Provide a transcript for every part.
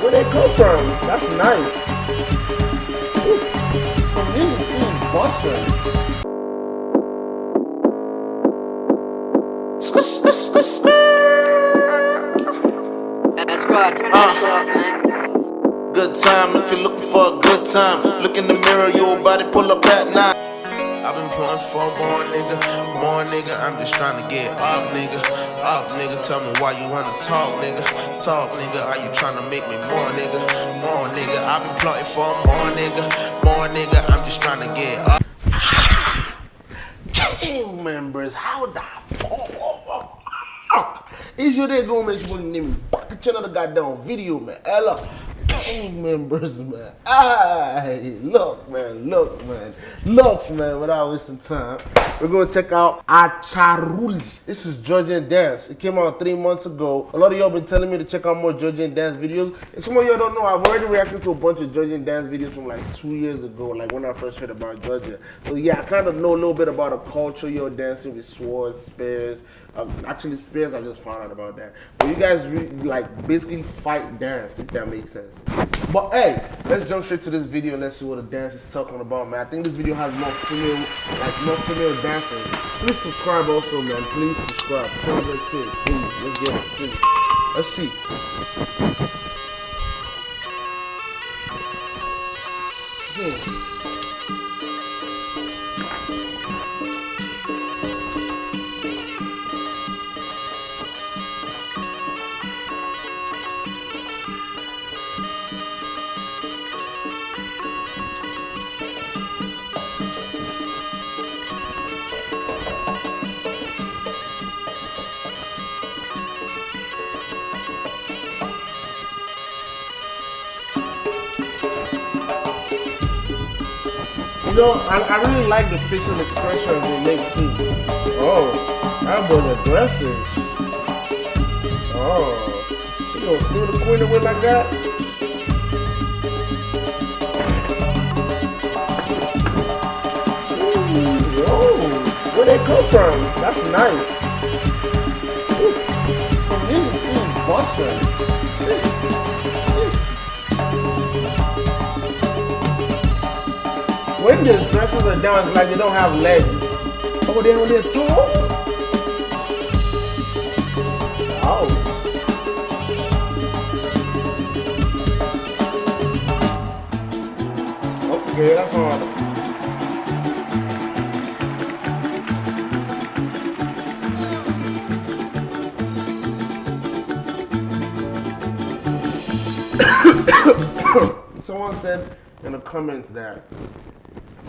Where they come from? That's nice. Ooh, community busting. That's right. That's right, man. Good time if you're looking for a good time. Look in the mirror, your body pull up at night. I've been pulling for more nigga, more nigga. I'm just trying to get up, nigga. Up, nigga. Tell me why you wanna talk, nigga. Talk, nigga. Are you trying to make me more, nigga? More, nigga. I've been plotting for more, nigga. More, nigga. I'm just trying to get up. Gang members, how the fuck is your day going, man? You want to back at another goddamn video, man. Hello. Gang members, man. Aye, look, man, look, man, look, man. Without wasting time, we're gonna check out Acharuli. This is Georgian dance. It came out three months ago. A lot of y'all been telling me to check out more Georgian dance videos. And some of y'all don't know, I've already reacted to a bunch of Georgian dance videos from like two years ago, like when I first heard about Georgia. So yeah, I kind of know a little bit about the culture you're dancing with swords, spears. Um, actually, spears, I just found out about that. But you guys like basically fight dance, if that makes sense. But hey, let's jump straight to this video and let's see what the dance is talking about, man. I think this video has more female, like more female dancers. Please subscribe also, man. Please subscribe. Tell your kid, please. Let's get it, please. Let's see. Hmm. Know, I, I really like the facial expression they make too. Oh, that was aggressive. Oh, you gonna steal the queen away like that? Ooh, oh, where they come from? That's nice. Ooh, community busting. When the dresses are down, it's like they don't have legs. Oh, they on their toes? Oh. Okay, that's hard. Someone said in the comments that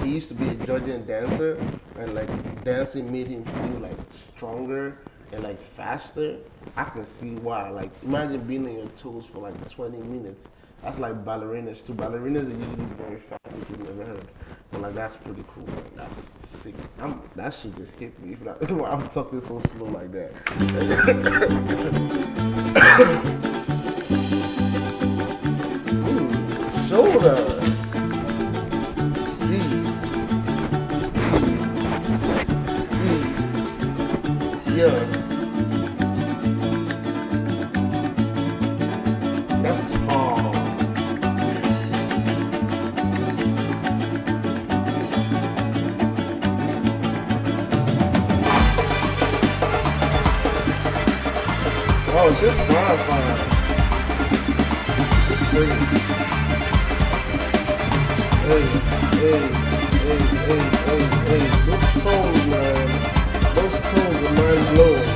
he used to be a Georgian dancer and like dancing made him feel like stronger and like faster. I can see why. Like imagine being on your toes for like 20 minutes. That's like ballerinas too. Ballerinas are usually very fast if you've never heard. But like that's pretty cool. That's sick. I'm, that shit just hit me. I'm talking so slow like that. Mm. Oh, it's just wildfire. Hey, hey, hey, hey, hey, hey, hey. Those tones, man. Those tones are mind blowing.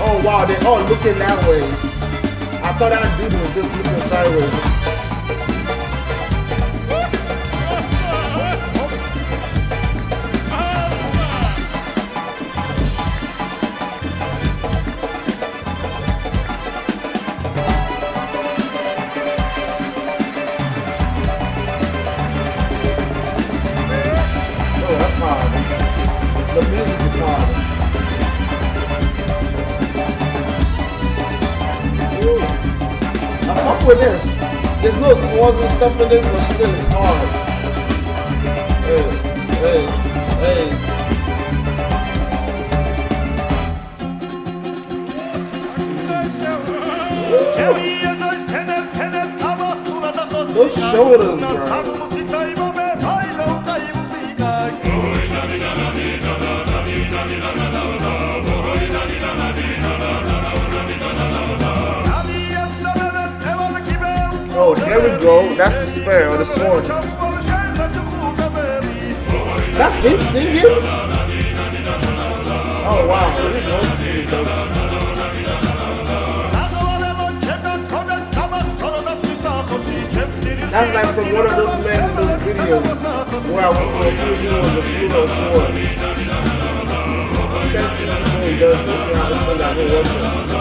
Oh wow, they all looking that way. I thought that dude was just looking sideways. With this. There's no swords and stuff in this, but still it's hard. Hey, hey, hey. Those shoulders, bro. Oh, there we go. That's the spare or the sword. That's him singing? Oh, wow. That's like from one of those men videos where I was put on the Pluto sword. Doing those something I was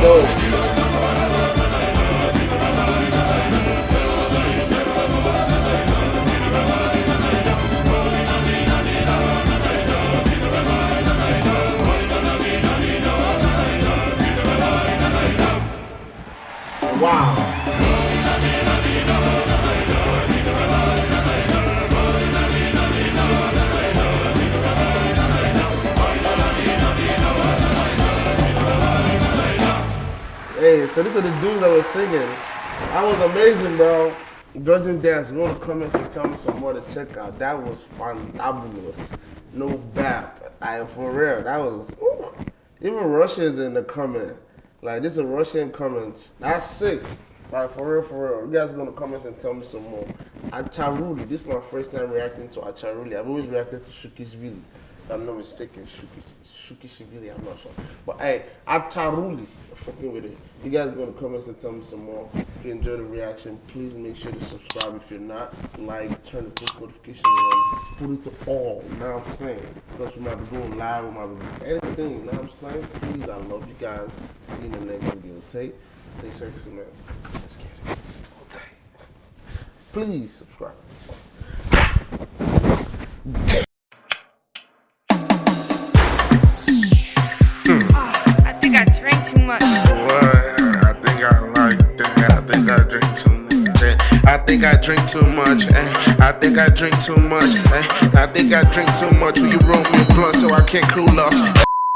Synchronization so these are the dudes that were singing. That was amazing, bro. Georgian dance, go in the comments and tell me some more to check out. That was fantabulous. No bap. I for real. That was ooh. even Russians in the comment. Like this is Russian comments. That's sick. Like for real, for real. You guys go in the comments and tell me some more. Acharuli. This is my first time reacting to Acharuli. I've always reacted to Shukishvili. I'm not mistaken, Shukish Shukishvili, I'm not sure. But hey, Acharuli. Fucking with it. You guys go the comments and tell me some more. If you enjoyed the reaction, please make sure to subscribe if you're not. Like, turn the post notifications on, put it to all. You know what I'm saying? Because we might be going live, we might be doing anything. You know what I'm saying? Please, I love you guys. See you in the next video. Take, stay sexy, man. Let's get it. Take. Please subscribe. Think I drink too much. eh. I think I drink too much. eh. I think I drink too much. Will you roll me a blunt so I can't cool off?